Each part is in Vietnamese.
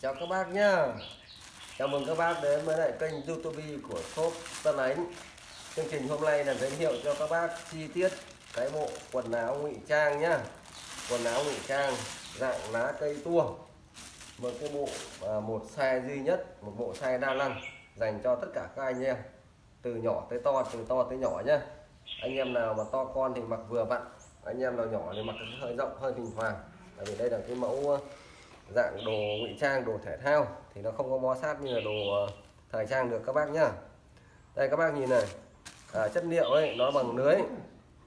chào các bác nhá. Chào mừng các bác đến với lại kênh youtube của shop Tân Ánh. Chương trình hôm nay là giới thiệu cho các bác chi tiết cái bộ quần áo ngụy trang nhá. Quần áo ngụy trang dạng lá cây tua. Một cái bộ à, một size duy nhất một bộ size đa năng dành cho tất cả các anh em từ nhỏ tới to từ to tới nhỏ nhá. Anh em nào mà to con thì mặc vừa vặn anh em nào nhỏ thì mặc hơi rộng hơi thỉnh thoảng. Tại vì đây là cái mẫu dạng đồ ngụy trang đồ thể thao thì nó không có bó sát như là đồ ờ, thời trang được các bác nhá. Đây các bác nhìn này. À, chất liệu ấy nó bằng lưới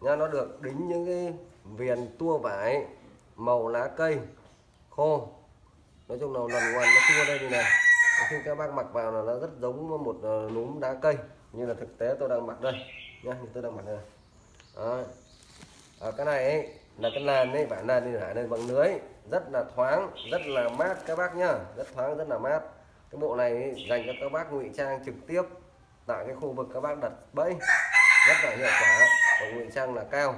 nha nó được đính những cái viền tua vải màu lá cây khô. Nói chung là lần ngoài nó tua đây như này. Khi các bác mặc vào là nó rất giống một ờ, núm đá cây như là thực tế tôi đang mặc đây nhá như tôi đang mặc đây Đó. À, cái này ấy, là cái làn ấy vải làn đi lại đây bằng lưới. Rất là thoáng rất là mát các bác nhá. Rất thoáng rất là mát. Cái bộ này ấy, dành cho các bác ngụy trang trực tiếp tại cái khu vực các bác đặt bẫy. Rất là hiệu quả. Và ngụy trang là cao.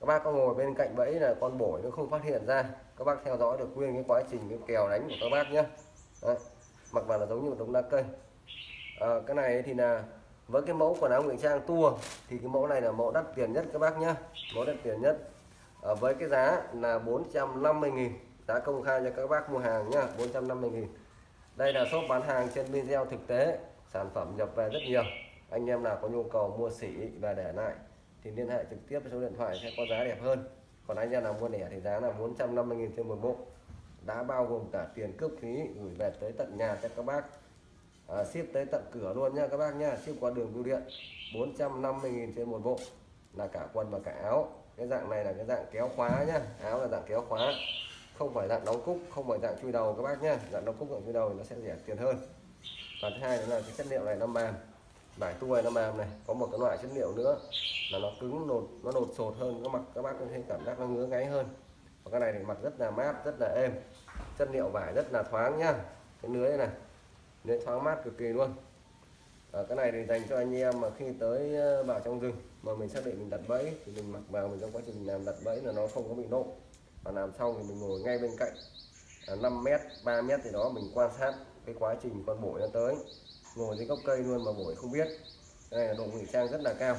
Các bác có ngồi bên cạnh bẫy là con bổi nó không phát hiện ra. Các bác theo dõi được nguyên cái quá trình cái kèo đánh của các bác nhé Đấy. mặc vào là giống như một đống lá cây. À, cái này thì là với cái mẫu quần áo ngụy trang tua thì cái mẫu này là mẫu đắt tiền nhất các bác nhé mẫu đắt tiền nhất à, với cái giá là 450.000 giá công khai cho các bác mua hàng nhá 450.000 đây là shop bán hàng trên video thực tế sản phẩm nhập về rất nhiều. Anh em nào có nhu cầu mua sỉ và để lại thì liên hệ trực tiếp với số điện thoại sẽ có giá đẹp hơn. Còn anh em nào mua lẻ thì giá là 450.000 trên một bộ. Đã bao gồm cả tiền cước phí gửi về tới tận nhà cho các bác. À, ship tới tận cửa luôn nha các bác nha ship qua đường bưu điện 450.000 trên một bộ. Là cả quần và cả áo cái dạng này là cái dạng kéo khóa nhá. Áo là dạng kéo khóa. Không phải dạng đóng cúc, không phải dạng chui đầu các bác nhá. Dạng đóng cúc, dạng chui đầu thì nó sẽ rẻ tiền hơn. Và thứ hai đó là cái chất liệu này nó mềm. Vải tua nó mềm này. Có một cái loại chất liệu nữa là nó cứng, nột, nó nột sột hơn. Các mặt các bác có thể cảm giác nó ngứa ngáy hơn. Và cái này thì mặt rất là mát, rất là êm. Chất liệu vải rất là thoáng nhá. Cái lưới này. Lưới thoáng mát cực kỳ luôn à, cái này thì dành cho anh em mà khi tới ờ, vào trong rừng mà mình xác định mình đặt bẫy thì mình mặc vào mình trong quá trình làm đặt bẫy là nó không có bị nộ và làm xong thì mình ngồi ngay bên cạnh à, 5 mét 3 mét thì đó mình quan sát cái quá trình con bổi nó tới. Ngồi dưới gốc cây luôn mà bổi không biết. Đây là độ ngụy trang rất là cao.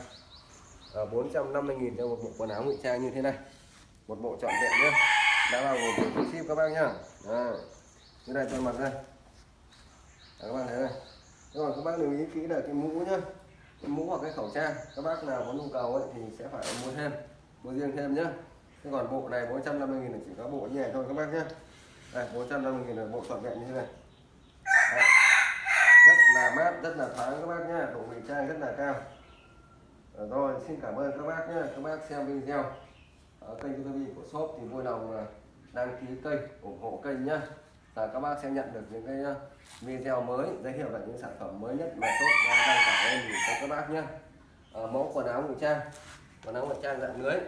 Ờ, à, 450.000 cho một bộ quần áo ngụy trang như thế này. Một bộ trọn vẹn nhé đã vào một tiền ship các bác nhá. À, như này tôi mặc đây. À, các bạn thấy này rồi các bác lưu ý kỹ là cái mũ nhá. Cái mũ hoặc cái khẩu trang các bác nào có nhu cầu ấy thì sẽ phải mua thêm mua riêng thêm nhá. Thế còn bộ này 450 000 là chỉ có bộ như này thôi các bác nhé đây 450 000 là bộ toàn vẹn như thế này. Đấy. rất là mát rất là thoáng các bác nhá, độ ngụy trang rất là cao. Ờ, rồi xin cảm ơn các bác nhé các bác xem video ở kênh youtube của shop thì vui lòng ờ, đăng ký kênh ủng hộ kênh nhá là các bác sẽ nhận được những cái ờ, video mới giới thiệu về những sản phẩm mới nhất mà tốt đang đăng tải lên cho các bác nhé. À, mẫu quần áo ngụy trang. Quần áo ngụy trang dạng lưới.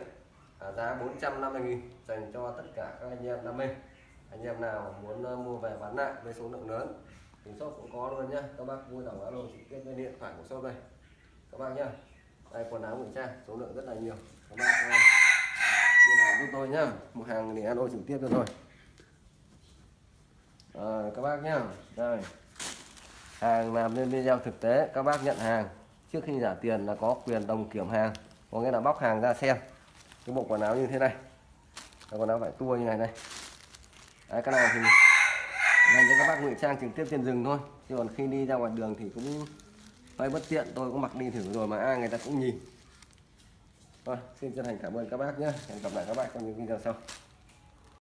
À, giá 450.000 dành cho tất cả các anh em đam mê. Anh em nào muốn ờ, mua về bán lại với số lượng lớn thì shop cũng có luôn nhá các bác vui lòng alo trực tiếp lên điện thoại của shop đây. Các bác nhá đây quần áo ngụy trang số lượng rất là nhiều. Các bác liên hệ giúp tôi nhá mua hàng thì alo trực tiếp cho rồi rồi các bác nhá. Đây. Hàng làm lên video thực tế các bác nhận hàng. Trước khi trả tiền là có quyền đồng kiểm hàng. Có nghĩa là bóc hàng ra xem. Cái bộ quần áo như thế này. Cái quần áo vải tua như này đây. Đấy, cái này thì dành cho các bác ngụy trang trực tiếp trên rừng thôi. Chứ còn khi đi ra ngoài đường thì cũng hơi bất tiện. Tôi cũng mặc đi thử rồi mà ai người ta cũng nhìn. Rồi xin chân thành cảm ơn các bác nhé hẹn gặp lại các bác trong những video sau.